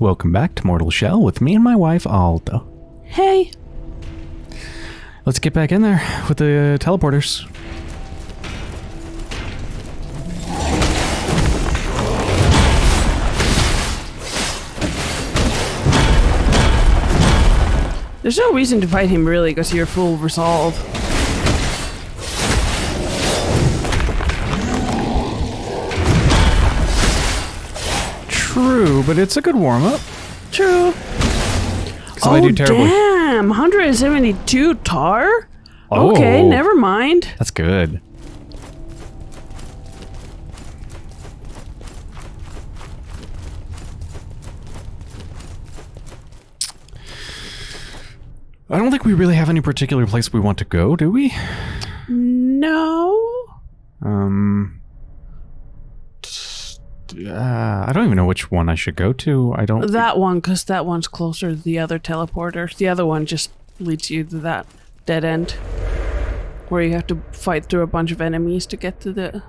Welcome back to Mortal Shell with me and my wife Aldo. Hey. Let's get back in there with the teleporters. There's no reason to fight him really because you're full resolve. True, but it's a good warm up. True. Because I do terribly. Oh, damn. 172 tar? Oh. Okay, never mind. That's good. I don't think we really have any particular place we want to go, do we? No. Um. Uh, I don't even know which one I should go to. I don't. That one, because that one's closer to the other teleporter. The other one just leads you to that dead end. Where you have to fight through a bunch of enemies to get to the...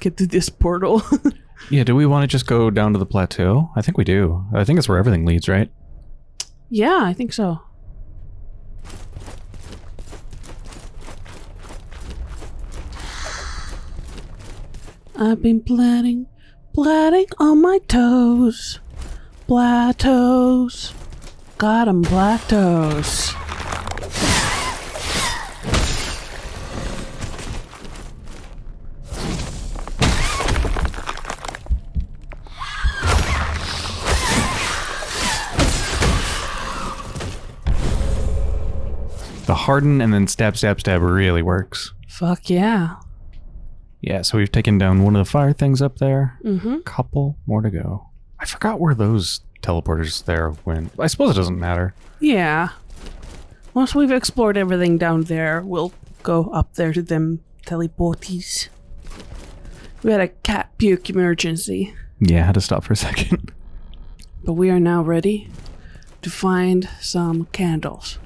Get to this portal. Yeah, do we want to just go down to the plateau? I think we do. I think it's where everything leads, right? yeah, I think so. I've been planning, planning on my toes. Toes. Got 'em black toes. The harden and then stab, stab, stab really works. Fuck yeah. Yeah, so we've taken down one of the fire things up there. Mm-hmm. Couple more to go. I forgot where those teleporters there went. I suppose it doesn't matter. Yeah. Once we've explored everything down there, we'll go up there to them teleporties. We had a cat puke emergency, Yeah, I had to stop for a second. but we are now ready to find some candles.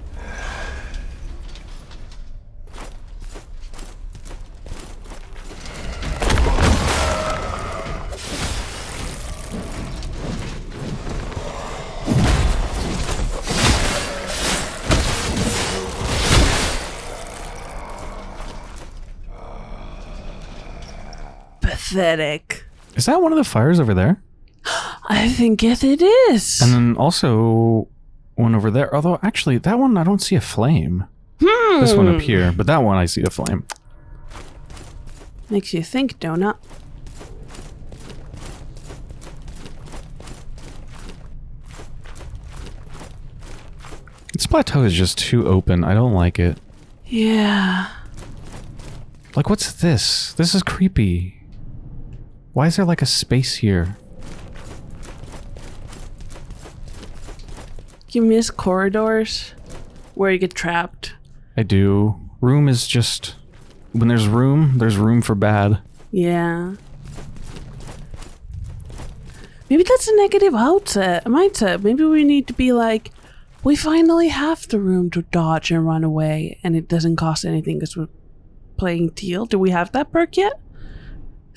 Pathetic. Is that one of the fires over there? I think it, it is. And then also one over there. Although, actually, that one I don't see a flame. This one up hmm. here, but that one I see a flame. Makes you think, donut. This plateau is just too open. I don't like it. Yeah. Like, what's this? This is creepy. Why is there like a space here? You miss corridors where you get trapped. I do. Room is just... When there's room, there's room for bad. Yeah. Maybe that's a negative outset, mindset. Maybe we need to be like, we finally have the room to dodge and run away, and it doesn't cost anything because we're playing Tiel. Do we have that perk yet?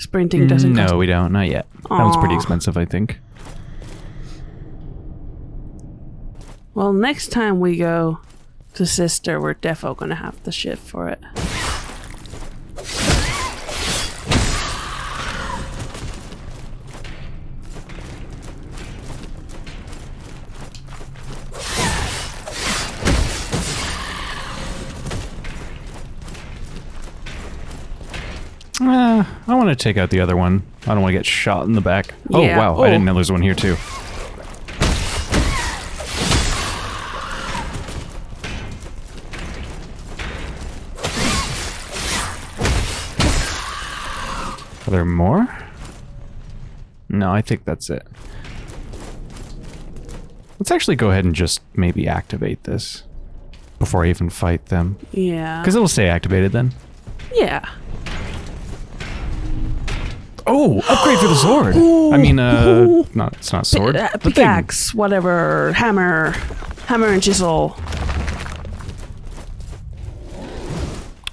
Sprinting doesn't no, cost. we don't. Not yet. That one's pretty expensive, I think. Well, next time we go to Sister, we're defo gonna have the shift for it. I want to take out the other one. I don't want to get shot in the back. Oh, Yeah. wow. I didn't Oh. know there's one here, too. Are there more? No, I think that's it. Let's actually go ahead and just maybe activate this before I even fight them. Yeah. Because it'll stay activated then. Yeah. Oh, upgrade for the sword. I mean, uh, not it's not sword. Uh, the thing. pickaxe, whatever, hammer, hammer and chisel.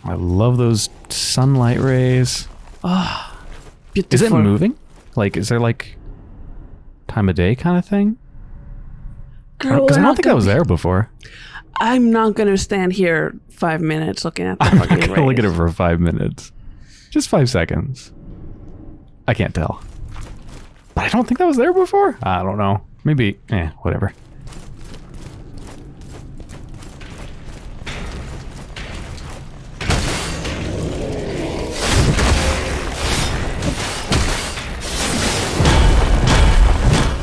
I love those sunlight rays. Beautiful. Is it moving? Like, is there like time of day kind of thing? Because I don't think I was there before. I'm not gonna stand here five minutes looking at the I'm not gonna look at it for five minutes. Just five seconds. I can't tell. But I don't think that was there before. I don't know. Maybe. Eh. Whatever.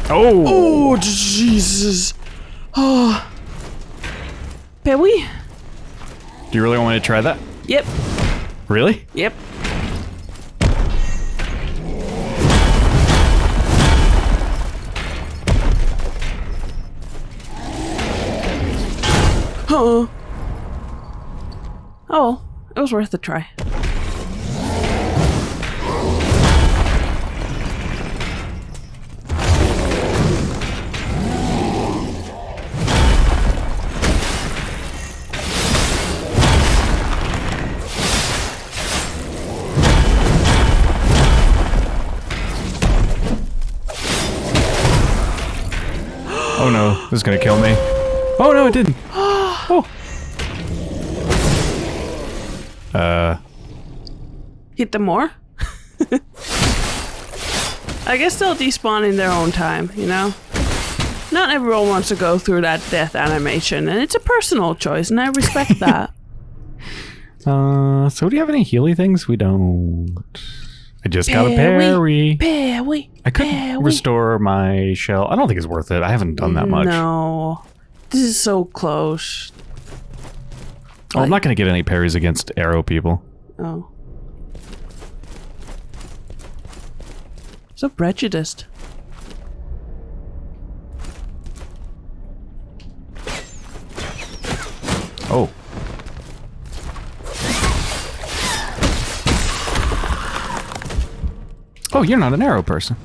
Oh. Oh Jesus! Oh, Perry. Do you really want me to try that? Yep. Really? Yep. Oh. Oh, well, it was worth a try. Oh no, this is gonna kill me. Oh no, it didn't. Oh. Uh, Hit them more? I guess they'll despawn in their own time, you know? Not everyone wants to go through that death animation, and it's a personal choice, and I respect that. uh, so do you have any Healy things? We don't. I just got a Parry. parry. I could Parry. restore my shell. I don't think it's worth it. I haven't done that much. No. This is so close. Oh, I'm not gonna get any parries against arrow people. Oh. So prejudiced. Oh. Oh, you're not an arrow person.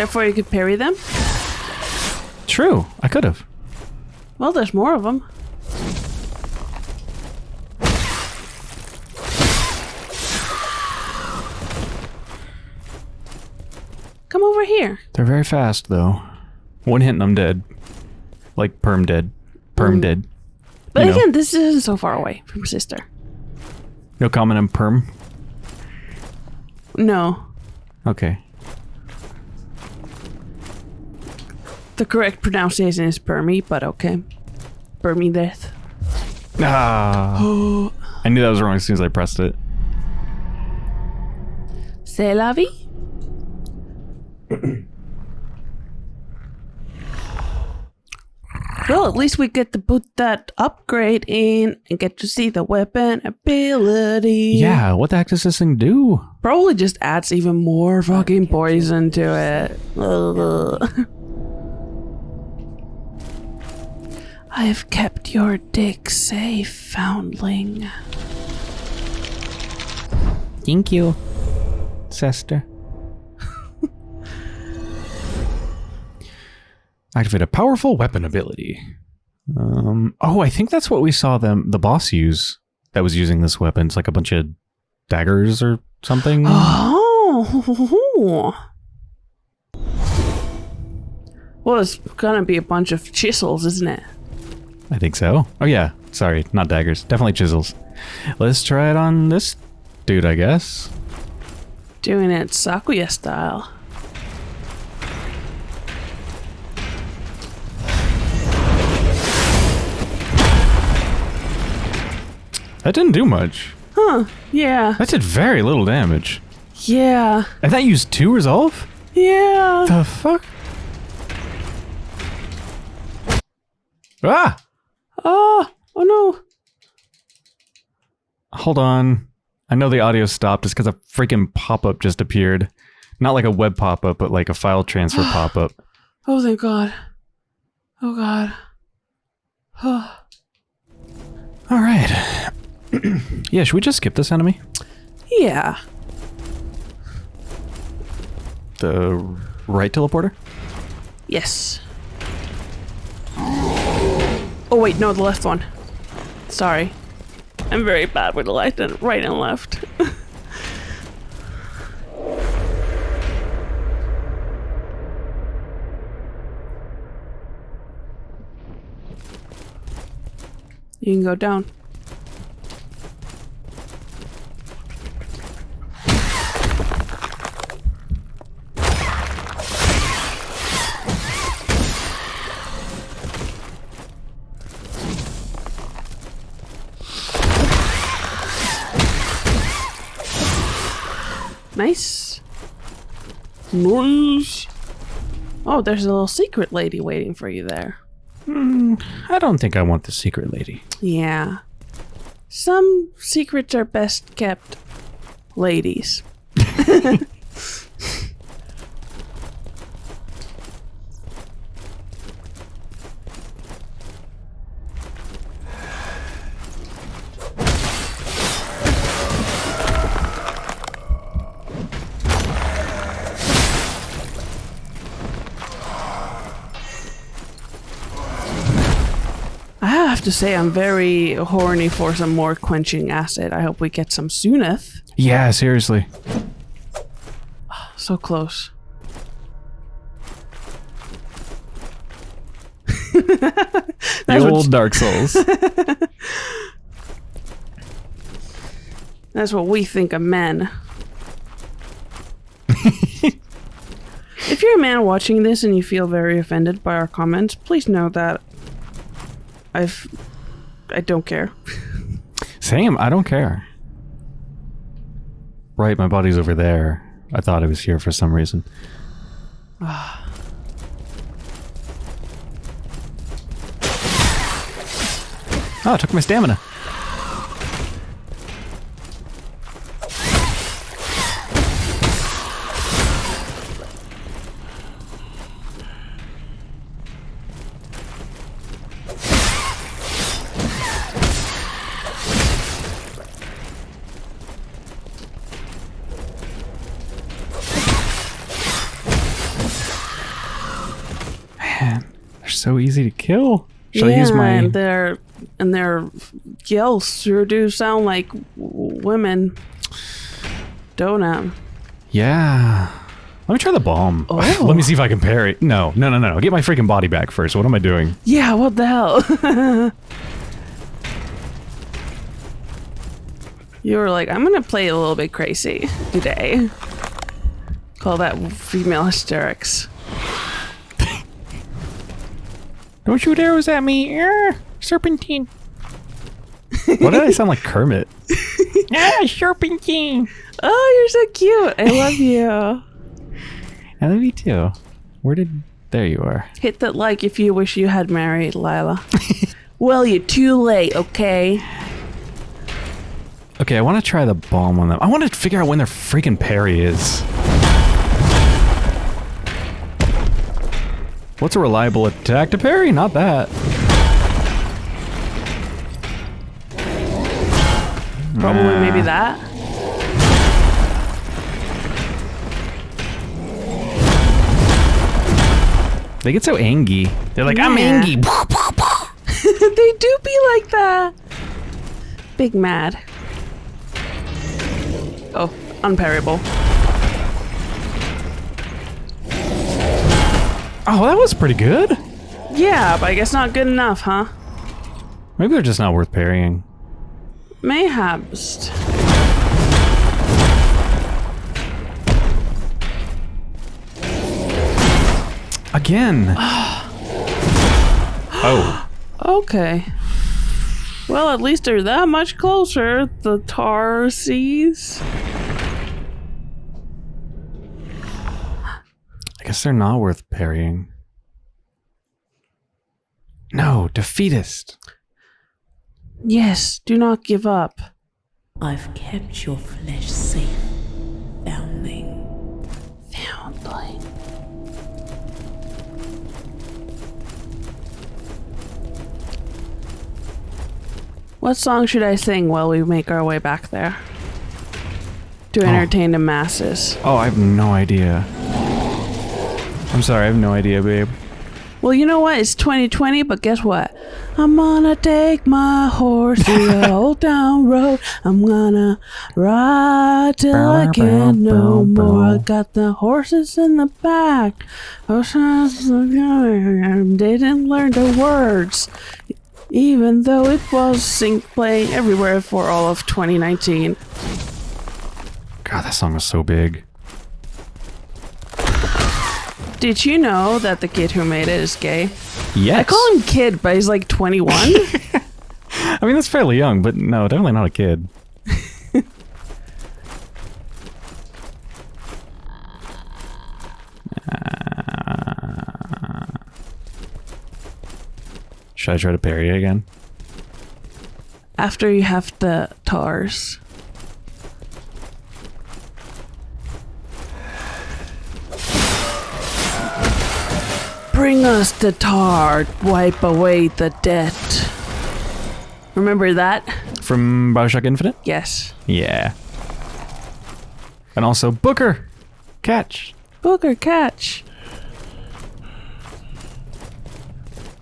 Therefore, you could parry them? True. I could have. Well, there's more of them. Come over here. They're very fast, though. One hit and I'm dead. Like perm dead. Perm Mm. dead. But You know. again, this isn't so far away from sister. No comment on perm. No. Okay. The correct pronunciation is Permy, but okay. Permy death. Ah. I knew that was wrong as soon as I pressed it. C'est la vie. well, at least we get to put that upgrade in and get to see the weapon ability. Yeah, what the heck does this thing do? Probably just adds even more fucking poison to it. Ugh. I have kept your dick safe, foundling. Thank you, sister. Activate a powerful weapon ability. Um, oh, I think that's what we saw them the boss use. That was using this weapon. It's like a bunch of daggers or something. Oh. Well, it's gonna be a bunch of chisels, isn't it? I think so. Oh yeah, sorry, not daggers. Definitely chisels. Let's try it on this dude, I guess. Doing it Sakuya style. That didn't do much. Huh. Yeah. That did very little damage. Yeah. And that used two resolve? Yeah. The fuck? Ah! Oh. Oh no. Hold on. I know the audio stopped just because a freaking pop-up just appeared. Not like a web pop-up, but like a file transfer pop-up. Oh, thank God. Oh God. Oh. All right. yeah, should we just skip this enemy? Yeah. The right teleporter? Yes. Oh wait, no, the left one. Sorry. I'm very bad with the left and right and left. you can go down. Nice. Oh, there's a little secret lady waiting for you there. Hmm, I don't think I want the secret lady. Yeah. Some secrets are best kept ladies. have to say, I'm very horny for some more quenching acid. I hope we get some sooneth. Yeah, seriously. So close. The old Dark Souls. That's what we think of men. if you're a man watching this and you feel very offended by our comments, please know that I've I don't care. Same, I don't care. Right, my body's over there. I thought it was here for some reason. oh, it took my stamina. Kill. Should I use my and their and their yells sure do sound like women. Don't um. Yeah. Let me try the bomb. Oh. Let me see if I can parry. No, no, no, no, no. Get my freaking body back first. What am I doing? Yeah, what the hell? you were like, I'm gonna play a little bit crazy today. Call that female hysterics. Don't shoot arrows at me. Er, serpentine. Why did I sound like Kermit? ah, serpentine. Oh, you're so cute. I love you. I love you too. Where did... There you are. Hit that like if you wish you had married Lila. well, you're too late, okay? Okay, I want to try the bomb on them. I want to figure out when their freaking parry is. What's a reliable attack to parry? Not that. Probably Nah. maybe that. They get so angry. They're like, I'm Yeah. angry. they do be like that. Big mad. Oh, unparryable. Oh, that was pretty good. Yeah, but I guess not good enough, huh? Maybe they're just not worth parrying. Mayhaps. Again. oh. Okay. Well, at least they're that much closer, the tar guess they're not worth parrying. No, defeatist. Yes, do not give up. I've kept your flesh safe, foundling. Foundling. What song should I sing while we make our way back there? To oh. entertain the masses. Oh, I have no idea. I'm sorry, I have no idea, babe. Well, you know what? It's 2020, but guess what? I'm gonna take my horse to the old town road. I'm gonna ride till I can't no more. I got the horses in the back. They didn't learn the words, even though it was sync playing everywhere for all of 2019. God, that song was so big. Did you know that the kid who made it is gay? Yes. I call him kid, but he's like 21. I mean, that's fairly young, but no, definitely not a kid. Uh, should I try to parry it again? After you have the tars. Bring us the tar, wipe away the debt. Remember that? From Bioshock Infinite? Yes. Yeah. And also Booker! Catch! Booker catch.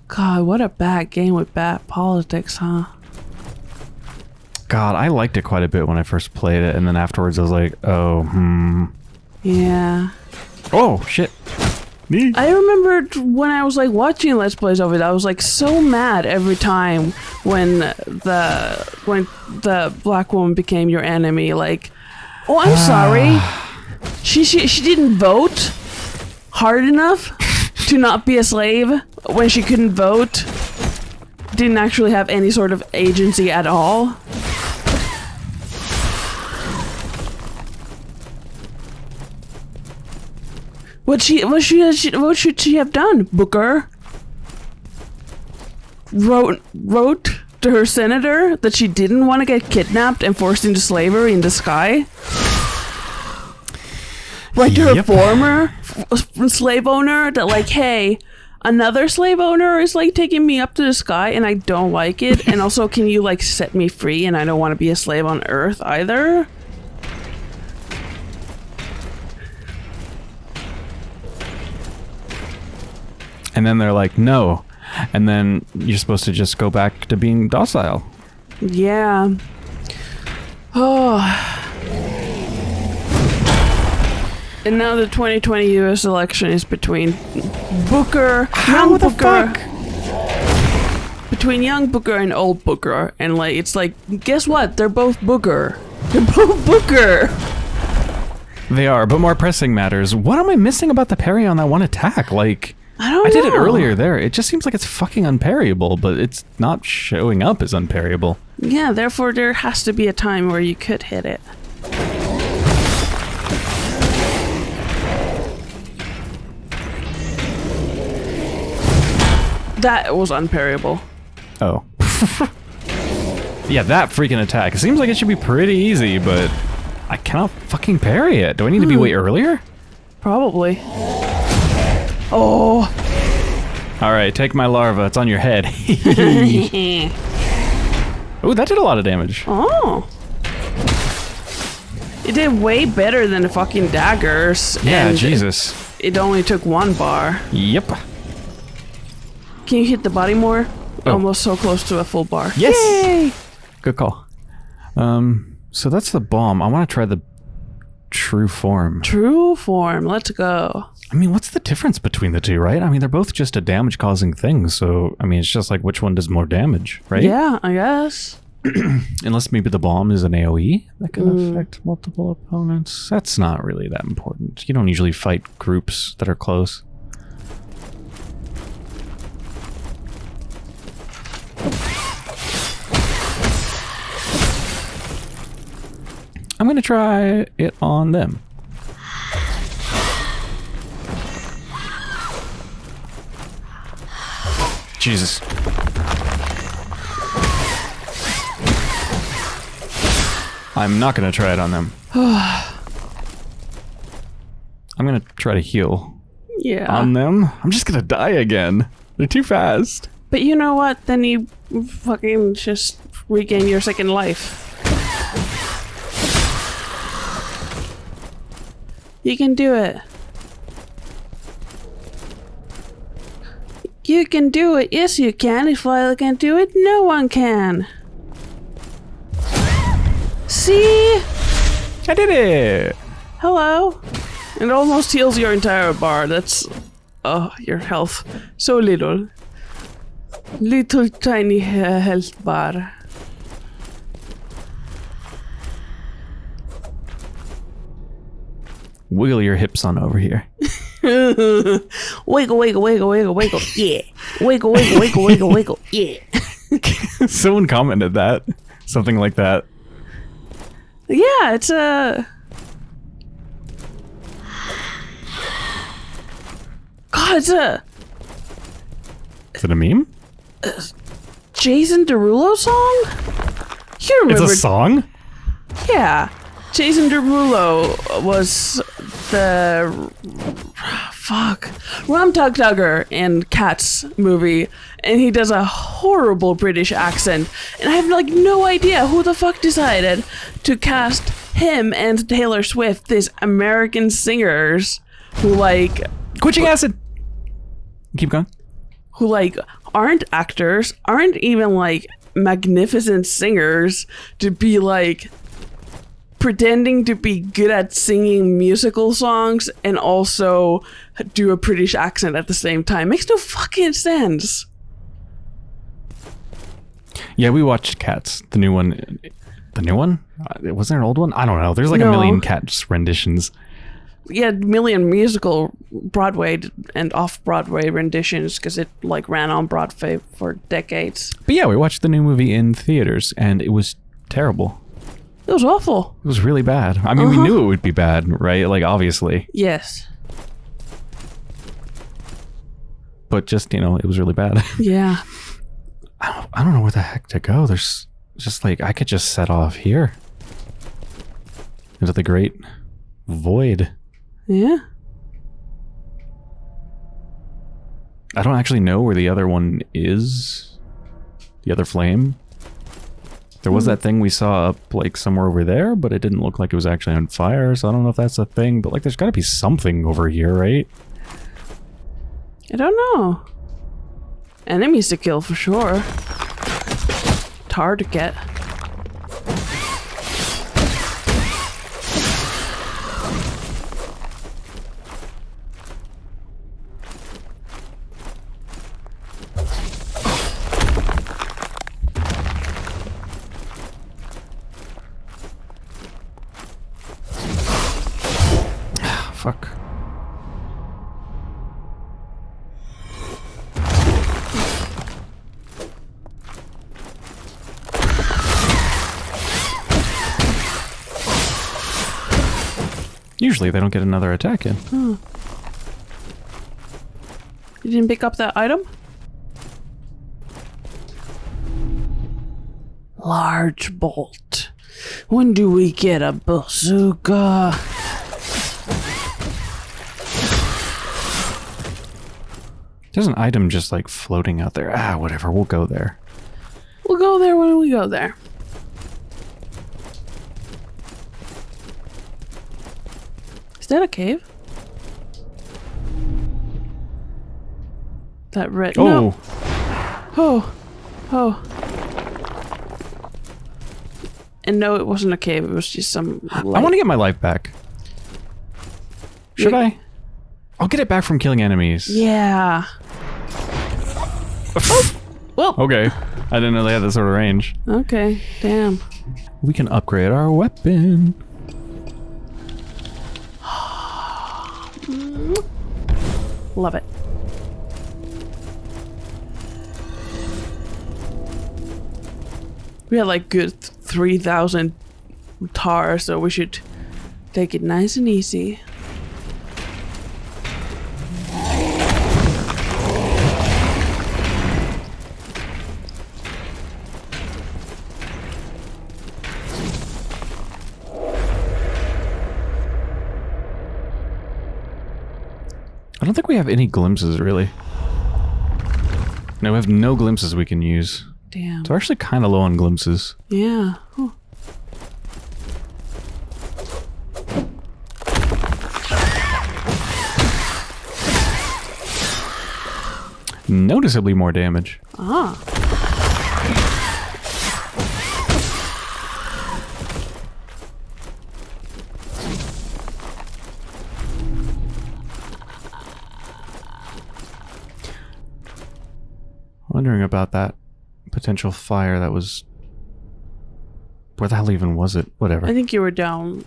God, what a bad game with bad politics, huh? God, I liked it quite a bit when I first played it, and then afterwards I was like, oh, hmm. Yeah. Oh, shit. Me. I remembered when I was like watching Let's Plays of it, I was like so mad every time when the when the black woman became your enemy. Like, oh, I'm sorry, ah. she, she she didn't vote hard enough to not be a slave when she couldn't vote. Didn't actually have any sort of agency at all. What she what she, she what should she have done, Booker? Wrote wrote to her senator that she didn't want to get kidnapped and forced into slavery in the sky. Write to her Yep. former f- slave owner that like, hey, another slave owner is like taking me up to the sky and I don't like it. and also, can you like set me free? And I don't want to be a slave on Earth either. And then they're like, no. And then you're supposed to just go back to being docile. Yeah. Oh. And now the 2020 U.S. election is between Booker, young the Booker, fuck? between young Booker and old Booker, and like it's like, guess what? They're both Booker. They're both Booker. They are, but more pressing matters. What am I missing about the parry on that one attack? Like, I don't I know. did it earlier there. It just seems like it's fucking unparryable, but it's not showing up as unparryable. Yeah, therefore there has to be a time where you could hit it. That was unparryable. Oh. yeah, that freaking attack. It seems like it should be pretty easy, but I cannot fucking parry it. Do I need to be hmm. way earlier? Probably. Oh. All right, take my larva. It's on your head. oh, that did a lot of damage. oh. It did way better than the fucking daggers. Yeah, Jesus. It only took one bar. Yep. Can you hit the body more? Oh. Almost so close to a full bar. Yes. Yay! Good call. Um, so that's the bomb. I want to try the true form. True form. Let's go. I mean, what's the difference between the two, right? I mean, they're both just a damage-causing thing. So, I mean, it's just like which one does more damage, right? Yeah, I guess. Unless maybe the bomb is an AOE that can mm. affect multiple opponents. That's not really that important. You don't usually fight groups that are close. I'm gonna try it on them. Jesus. I'm not gonna try it on them. I'm gonna try to heal Yeah. on them. I'm just gonna die again. They're too fast. but you know what? Then you fucking just regain your second life. You can do it. You can do it. Yes, you can. If I can do it, no one can. See? I did it. Hello. It almost heals your entire bar. That's. Oh, your health. So little. Little tiny he- health bar. Wiggle your hips on over here. wiggle, wiggle, wiggle, wiggle, wiggle. Yeah. Wiggle, wiggle, wiggle, wiggle, wiggle. Yeah. Someone commented that. Something like that. Yeah, it's a. God, it's a Is it a meme? Jason Derulo song. You It's remember? a song? yeah, Jason Derulo was the fuck Rum Tum Tugger in Cats movie, and he does a horrible British accent, and I have like no idea who the fuck decided to cast him and Taylor Swift, these American singers who like Quenching acid. Keep going. who like aren't actors, aren't even like magnificent singers to be like pretending to be good at singing musical songs and also do a British accent at the same time. Makes no fucking sense. Yeah, we watched Cats, the new one. The new one? Uh, Was there an old one? I don't know. There's like a million Cats renditions. Yeah, million musical Broadway and off Broadway renditions because it like ran on Broadway for decades. But yeah, we watched the new movie in theaters, and it was terrible. It was awful. It was really bad. I mean, we uh-huh. knew it would be bad, right? Like, obviously. Yes. But just, you know, it was really bad. Yeah. I don't, I don't know where the heck to go. There's just like, I could just set off here into the great void. Yeah. I don't actually know where the other one is. The other flame. There was hmm. that thing we saw up like somewhere over there, but it didn't look like it was actually on fire, so I don't know if that's a thing, but like there's gotta be something over here, right? I don't know. Enemies to kill for sure. It's hard to get. Usually they don't get another attack in. You didn't pick up that item? Large bolt. When do we get a bazooka? There's an item just like floating out there. Ah, whatever. We'll go there. We'll go there when we go there. That a cave? That red. Oh, No. Oh. Oh. And no, it wasn't a cave. It was just some. I want to get my life back. Should Yeah. I? I'll get it back from killing enemies. Yeah. oh. Well. Okay. I didn't know they had that sort of range. Okay. Damn. We can upgrade our weapon. Love it. We had like good three thousand tar, so we should take it nice and easy. Don't think we have any glimpses, really. No, we have no glimpses we can use. Damn. So we're actually kind of low on glimpses. Yeah. Huh. noticeably more damage. Ah. About that potential fire that was. Where the hell even was it? Whatever. I think you were down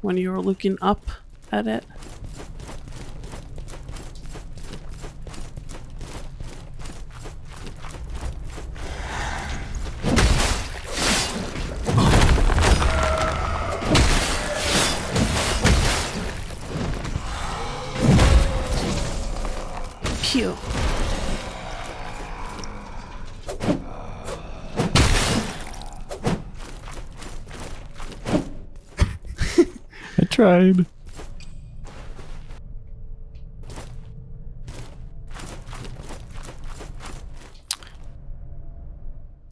when you were looking up at it. Tried.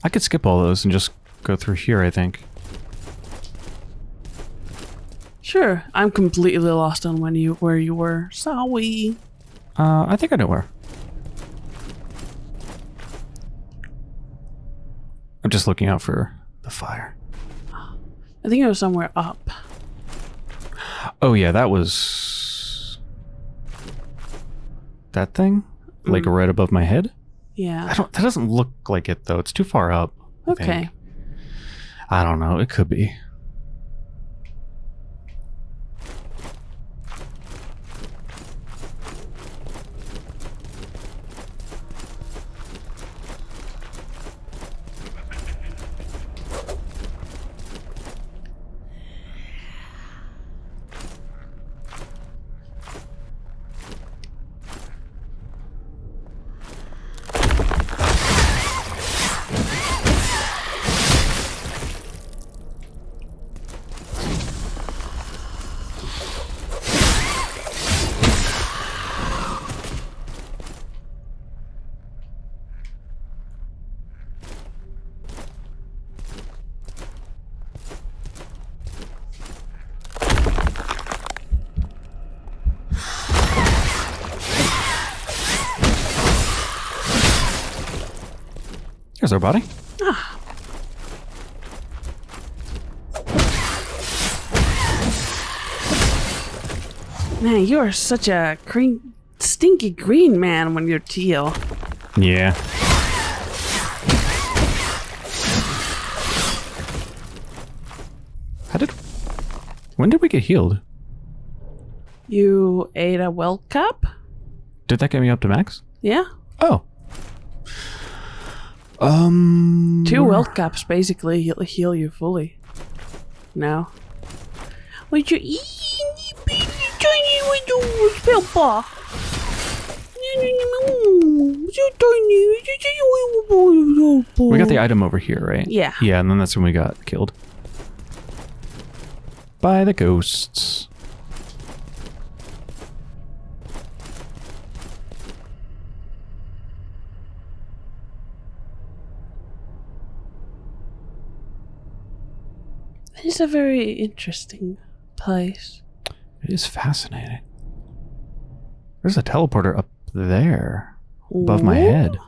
I could skip all those and just go through here, I think. Sure, I'm completely lost on when you where you were. Sorry. Uh, I think I know where. I'm just looking out for the fire. I think it was somewhere up. Oh yeah, that was that thing, like mm. right above my head. Yeah. I don't. That doesn't look like it though. It's too far up. I think. Okay. I don't know. It could be. Here's our body. Ah. Man, you are such a green, stinky green man when you're Tiel. Yeah. How did? When did we get healed? You ate a well cup? Did that get me up to max? Yeah. Oh. Um. Two well caps basically heal, heal you fully. Now. You? Tiny little spell bar. We got the item over here, right? Yeah. Yeah, and then that's when we got killed. By the ghosts. It's a very interesting place. It is fascinating. There's a teleporter up there above my head.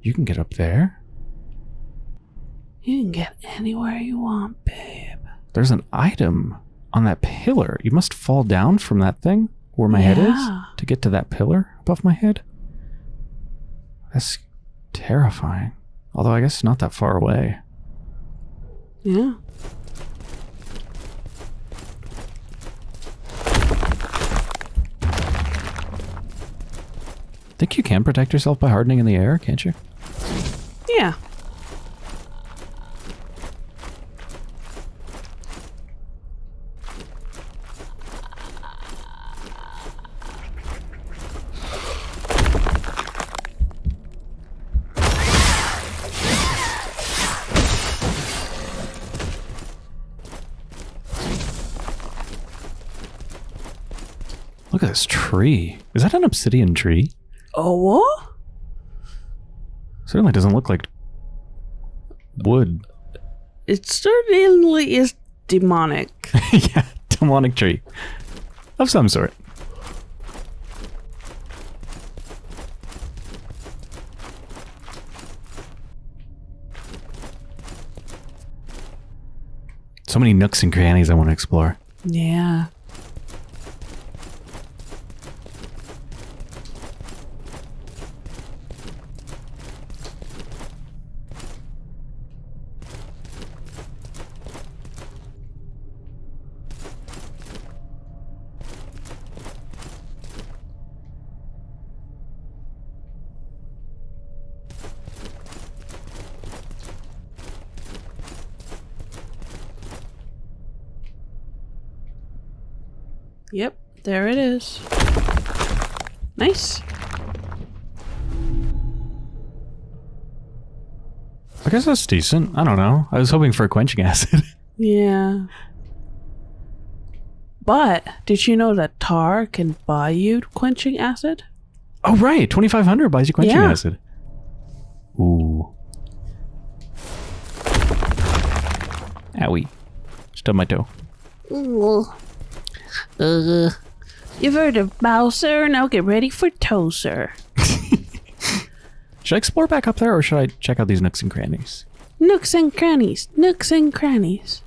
You can get up there. You can get anywhere you want, babe. There's an item on that pillar. You must fall down from that thing where my head is to get to that pillar above my head. That's terrifying. Although I guess it's not that far away. Yeah. Think you can protect yourself by hardening in the air, can't you? Yeah. Look at this tree. Is that an obsidian tree? Oh? Certainly doesn't look like wood. It certainly is demonic. yeah, demonic tree of some sort. So many nooks and crannies I want to explore. Yeah. Yep, there it is. Nice. I guess that's decent. I don't know. I was hoping for a quenching acid. Yeah. But did you know that tar can buy you quenching acid? oh, right. 2500 buys you quenching Yeah. acid. Ooh. Owie. Stub my toe. Uh, you've heard of Bowser, now get ready for Tozer. Should I explore back up there or should I check out these nooks and crannies? Nooks and crannies, nooks and crannies.